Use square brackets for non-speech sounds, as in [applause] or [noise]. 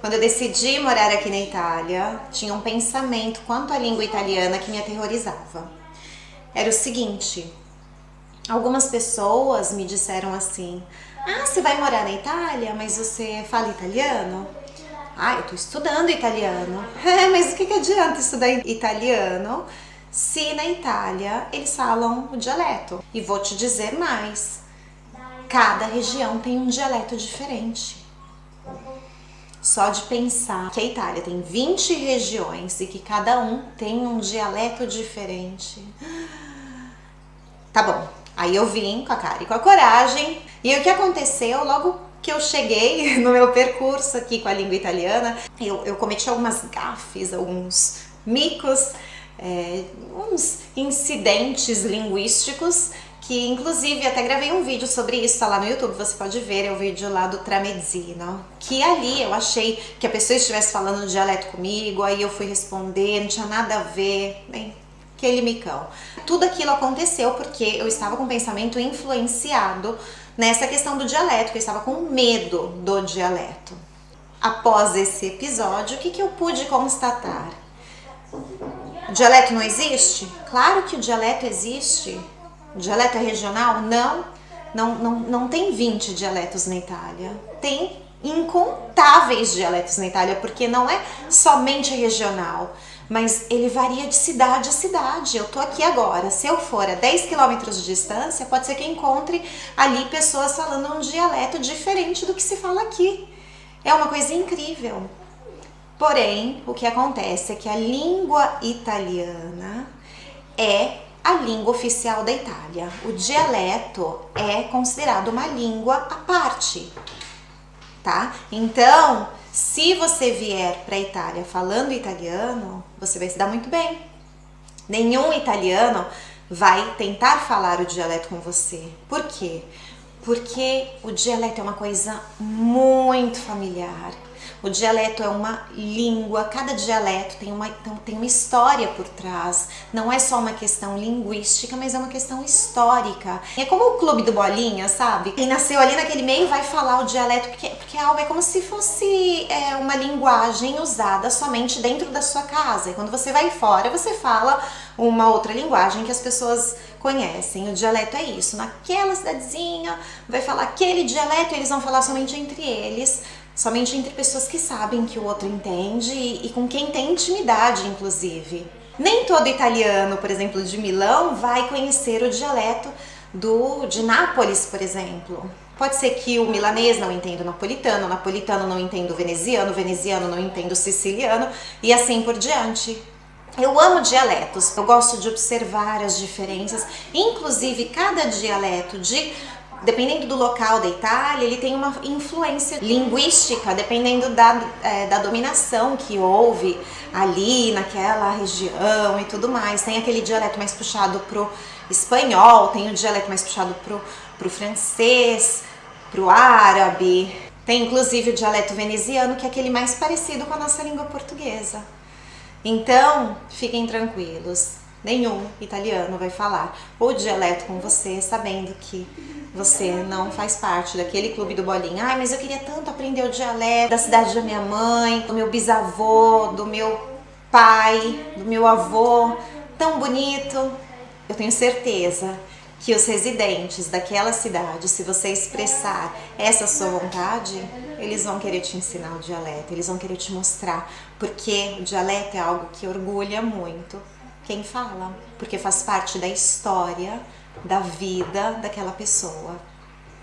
Quando eu decidi morar aqui na Itália, tinha um pensamento quanto à língua italiana que me aterrorizava. Era o seguinte: algumas pessoas me disseram assim: Ah, você vai morar na Itália, mas você fala italiano? Ah, eu tô estudando italiano. [laughs] É, mas o que, que adianta estudar italiano se na Itália eles falam o dialeto? E vou te dizer mais: cada região tem um dialeto diferente. Só de pensar que a Itália tem 20 regiões e que cada um tem um dialeto diferente. Tá bom, aí eu vim com a cara e com a coragem. E o que aconteceu logo que eu cheguei [laughs] no meu percurso aqui com a língua italiana, eu, eu cometi algumas gafes, alguns micos, é, uns incidentes linguísticos que inclusive até gravei um vídeo sobre isso, tá lá no YouTube, você pode ver, é o vídeo lá do Tramezzino, que ali eu achei que a pessoa estivesse falando dialeto comigo, aí eu fui responder, não tinha nada a ver, bem, aquele micão. Tudo aquilo aconteceu porque eu estava com pensamento influenciado nessa questão do dialeto, que eu estava com medo do dialeto. Após esse episódio, o que, que eu pude constatar? O dialeto não existe? Claro que o dialeto existe, dialeto é regional? Não, não, não, não tem 20 dialetos na Itália. Tem incontáveis dialetos na Itália, porque não é somente regional, mas ele varia de cidade a cidade. Eu tô aqui agora, se eu for a 10 quilômetros de distância, pode ser que encontre ali pessoas falando um dialeto diferente do que se fala aqui. É uma coisa incrível. Porém, o que acontece é que a língua italiana é a língua oficial da Itália. O dialeto é considerado uma língua à parte, tá? Então, se você vier para a Itália falando italiano, você vai se dar muito bem. Nenhum italiano vai tentar falar o dialeto com você. Por quê? Porque o dialeto é uma coisa muito familiar o dialeto é uma língua, cada dialeto tem uma, então, tem uma história por trás. Não é só uma questão linguística, mas é uma questão histórica. É como o clube do Bolinha, sabe? Quem nasceu ali naquele meio vai falar o dialeto, porque, porque é algo é como se fosse é, uma linguagem usada somente dentro da sua casa. E quando você vai fora, você fala uma outra linguagem que as pessoas conhecem. O dialeto é isso. Naquela cidadezinha vai falar aquele dialeto, eles vão falar somente entre eles somente entre pessoas que sabem que o outro entende e, com quem tem intimidade, inclusive. Nem todo italiano, por exemplo, de Milão, vai conhecer o dialeto do de Nápoles, por exemplo. Pode ser que o milanês não entenda o napolitano, o napolitano não entenda o veneziano, o veneziano não entenda o siciliano e assim por diante. Eu amo dialetos, eu gosto de observar as diferenças, inclusive cada dialeto de dependendo do local da Itália, ele tem uma influência linguística, dependendo da, é, da dominação que houve ali naquela região e tudo mais. Tem aquele dialeto mais puxado pro espanhol, tem o dialeto mais puxado pro, pro francês, pro árabe. Tem inclusive o dialeto veneziano, que é aquele mais parecido com a nossa língua portuguesa. Então, fiquem tranquilos, nenhum italiano vai falar o dialeto com você, sabendo que você não faz parte daquele clube do bolinha. Ai, mas eu queria tanto aprender o dialeto da cidade da minha mãe, do meu bisavô, do meu pai, do meu avô, tão bonito. Eu tenho certeza que os residentes daquela cidade, se você expressar essa sua vontade, eles vão querer te ensinar o dialeto, eles vão querer te mostrar, porque o dialeto é algo que orgulha muito quem fala, porque faz parte da história da vida daquela pessoa.